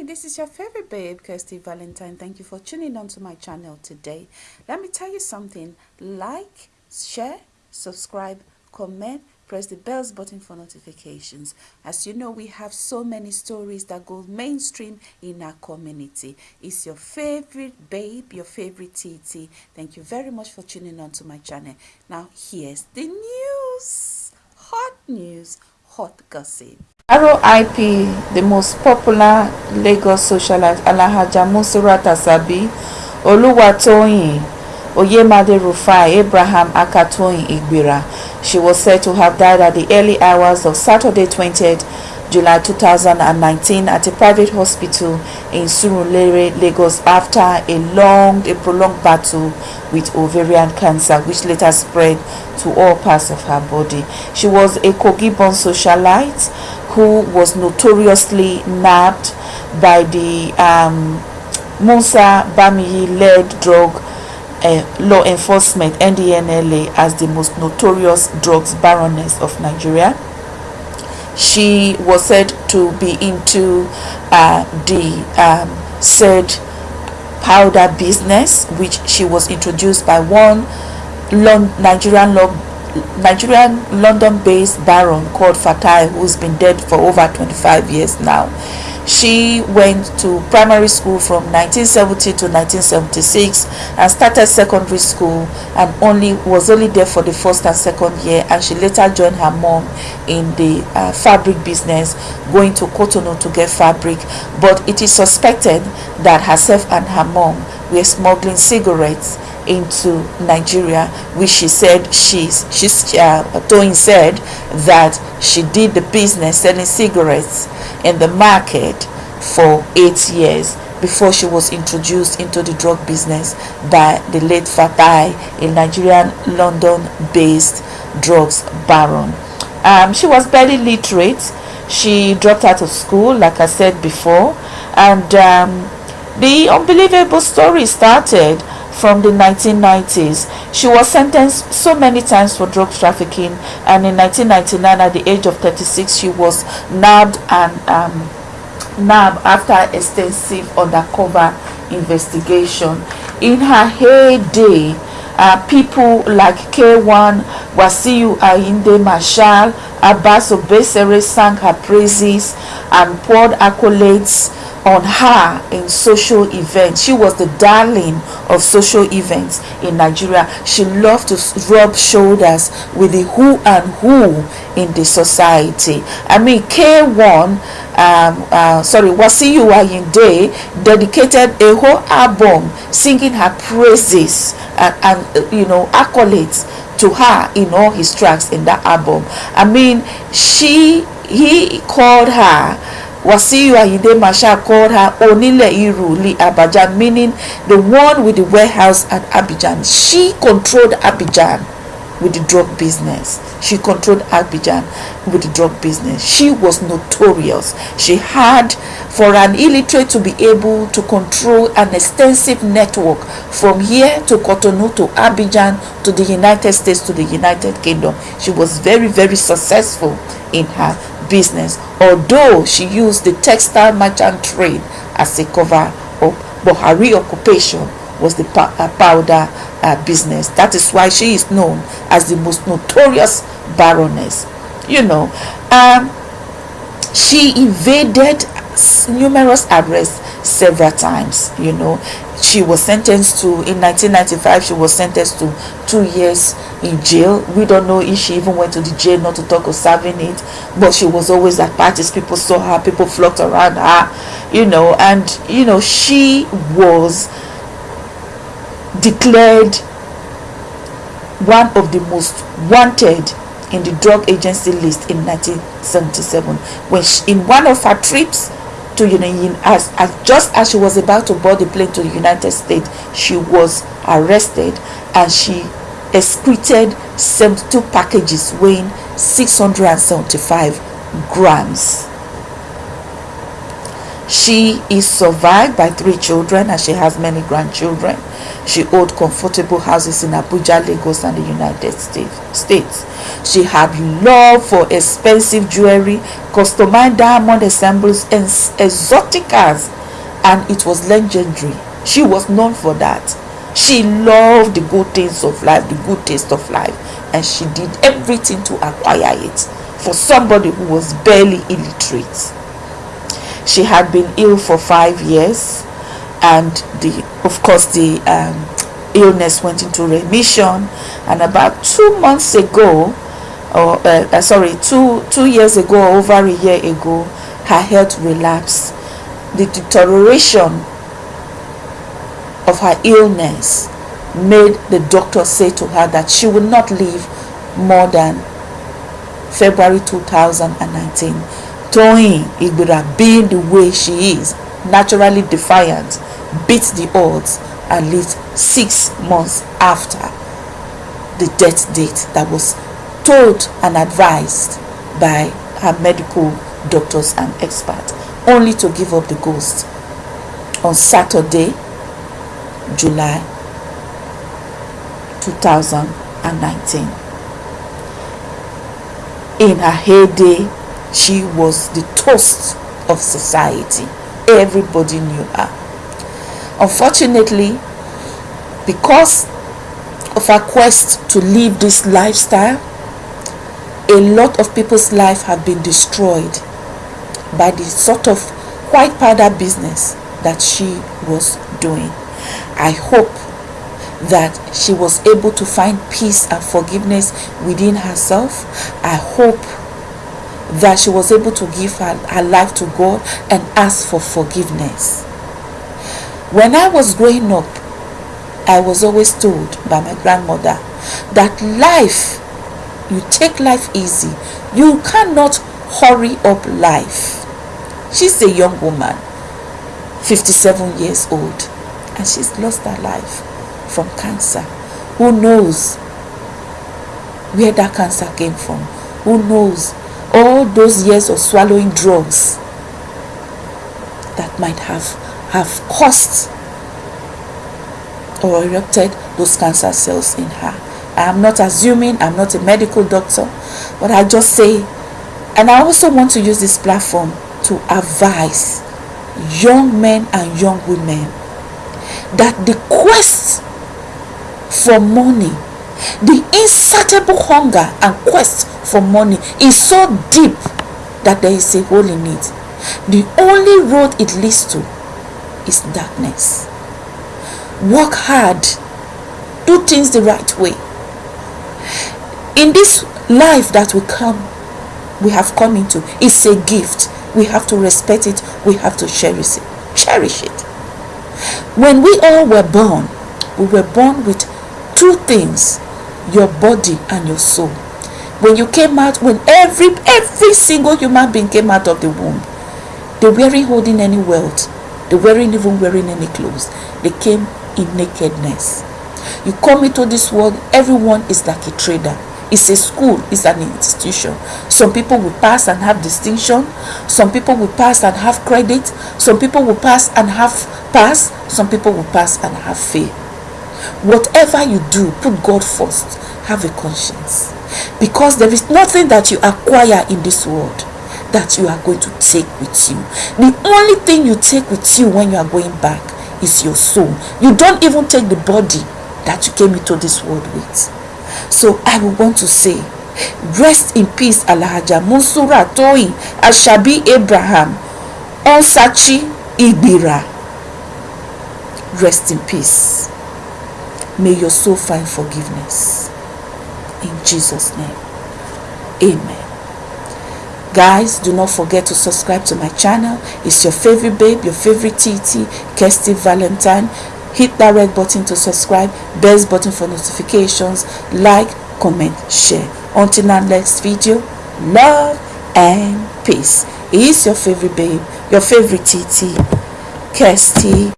Hi, this is your favorite babe, Kirsty Valentine. Thank you for tuning on to my channel today. Let me tell you something. Like, share, subscribe, comment, press the bells button for notifications. As you know, we have so many stories that go mainstream in our community. It's your favorite babe, your favorite TT. Thank you very much for tuning on to my channel. Now, here's the news. Hot news, hot gossip. RIP, the most popular Lagos socialite Alhaja Monsurat Asabi, Oluwatoyin Oyemade Rufai Abraham Akatoyin Igbira. She was said to have died at the early hours of Saturday 20th July 2019 at a private hospital in Surulere, Lagos after a long, a prolonged battle with ovarian cancer which later spread to all parts of her body. She was a Kogi-born socialite who was notoriously nabbed by the um, Musa Bamaiyi-led drug uh, law enforcement NDLEA as the most notorious drugs baroness of Nigeria. She was said to be into uh, the um, said powder business which she was introduced by one Nigerian law Nigerian London-based baron called Fatai who's been dead for over 25 years now. She went to primary school from 1970 to 1976 and started secondary school and only was only there for the first and second year and she later joined her mom in the uh, fabric business going to Cotonou to get fabric. But it is suspected that herself and her mom were smuggling cigarettes into Nigeria, which she said she's she's uh, Toyin said that she did the business selling cigarettes in the market for eight years before she was introduced into the drug business by the late Fatai, a Nigerian London-based drugs baron. Um, she was barely literate. She dropped out of school, like I said before, and um, the unbelievable story started from the 1990s. She was sentenced so many times for drug trafficking and in 1999 at the age of 36 she was nabbed and um, nabbed after extensive undercover investigation. In her heyday, uh, people like K1, Wasiu Ayinde Marshal, Abbas Obesere sang her praises and poured accolades on her in social events. She was the darling of social events in Nigeria. She loved to rub shoulders with the who and who in the society. I mean, K1, um, uh, sorry, Wasiu Ayinde dedicated a whole album singing her praises and, and uh, you know, accolades to her in all his tracks in that album. I mean, she, he called her Wasiu Ayinde Marshal called her Onile Iruli Abajan, meaning the one with the warehouse at Abidjan. She controlled Abidjan with the drug business. She controlled Abidjan with the drug business. She was notorious. She had, for an illiterate to be able to control an extensive network from here to Cotonou to Abidjan to the United States to the United Kingdom. She was very, very successful in her business, although she used the textile merchant trade as a cover up, but her real occupation was the uh, powder uh, business. That is why she is known as the most notorious baroness. You know, um, she evaded numerous arrests several times. You know, she was sentenced to in 1995 she was sentenced to two years in jail. We don't know if she even went to the jail not to talk of serving it but she was always at parties. People saw her people flocked around her you know. And you know she was declared one of the most wanted in the drug agency list in 1977 when she, in one of her trips to know as, as just as she was about to board the plane to the united states she was arrested and she excreted 72 packages weighing 675 grams she is survived by three children and she has many grandchildren. She owned comfortable houses in Abuja, Lagos and the United States. She had love for expensive jewelry, customized diamond ensembles, and exotic cars, and it was legendary. She was known for that. She loved the good things of life, the good taste of life, and she did everything to acquire it for somebody who was barely illiterate. She had been ill for five years, and the, of course, the um, illness went into remission. And about two months ago, or uh, uh, sorry, two two years ago, over a year ago, her health relapsed. The deterioration of her illness made the doctor say to her that she would not live more than February 2019. Toyin Igbira being the way she is, naturally defiant, beat the odds at least six months after the death date that was told and advised by her medical doctors and experts, only to give up the ghost on Saturday, July 2019. In her heyday, she was the toast of society. Everybody knew her. Unfortunately, because of her quest to live this lifestyle, a lot of people's life have been destroyed by the sort of white powder business that she was doing. I hope that she was able to find peace and forgiveness within herself. I hope that she was able to give her, her life to God and ask for forgiveness. When I was growing up, I was always told by my grandmother that life, you take life easy. You cannot hurry up life. She's a young woman, 57 years old, and she's lost her life from cancer. Who knows where that cancer came from? Who knows all those years of swallowing drugs that might have have caused or erupted those cancer cells in her. I am not assuming, I'm not a medical doctor, but I just say, and I also want to use this platform to advise young men and young women that the quest for money, the insatiable hunger and quest for money is so deep that there is a hole in it. The only road it leads to is darkness. Work hard. Do things the right way. In this life that we come, we have come into, it's a gift. We have to respect it. We have to cherish it. Cherish it. When we all were born, we were born with two things your body and your soul when you came out when every every single human being came out of the womb they weren't holding any wealth. They weren't even wearing any clothes. They came in nakedness. You come into this world everyone is like a trader. It's a school. It's an institution. Some people will pass and have distinction. Some people will pass and have credit. Some people will pass and have pass. Some people will pass and have fail Whatever you do, put God first. Have a conscience. Because there is nothing that you acquire in this world that you are going to take with you. The only thing you take with you when you are going back is your soul. You don't even take the body that you came into this world with. So I will want to say, rest in peace, Alhaja Musura Toyin Ashabi Abraham Onsachi Ibira. Rest in peace. May your soul find forgiveness. In Jesus' name. Amen. Guys, do not forget to subscribe to my channel. It's your favorite babe, your favorite TT, Kirsty Valentine. Hit that red button to subscribe, bell button for notifications, like, comment, share. Until our next video, love and peace. It's your favorite babe, your favorite TT, Kirsty